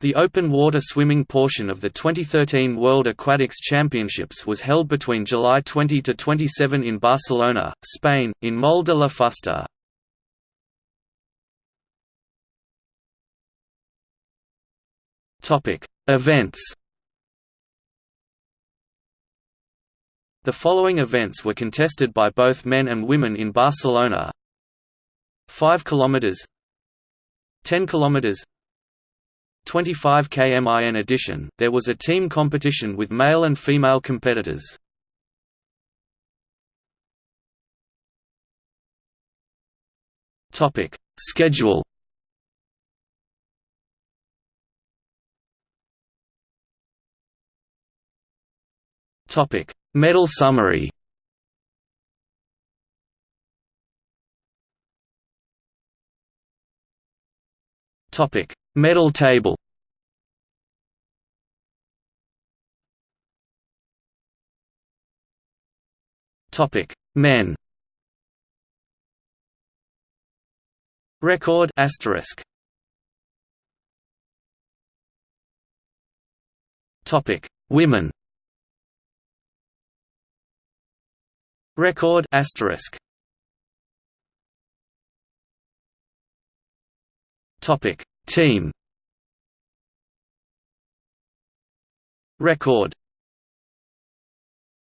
The open water swimming portion of the 2013 World Aquatics Championships was held between July 20 to 27 in Barcelona, Spain, in Moll de la Fusta. Topic: Events. The following events were contested by both men and women in Barcelona. 5 kilometers 10 kilometers 25 km in addition, there was a team competition with male and female competitors. Topic: Schedule. Topic: Medal summary. Topic: Medal table Topic: Men. Record asterisk. Topic: Women. Record asterisk. Topic: Team. Record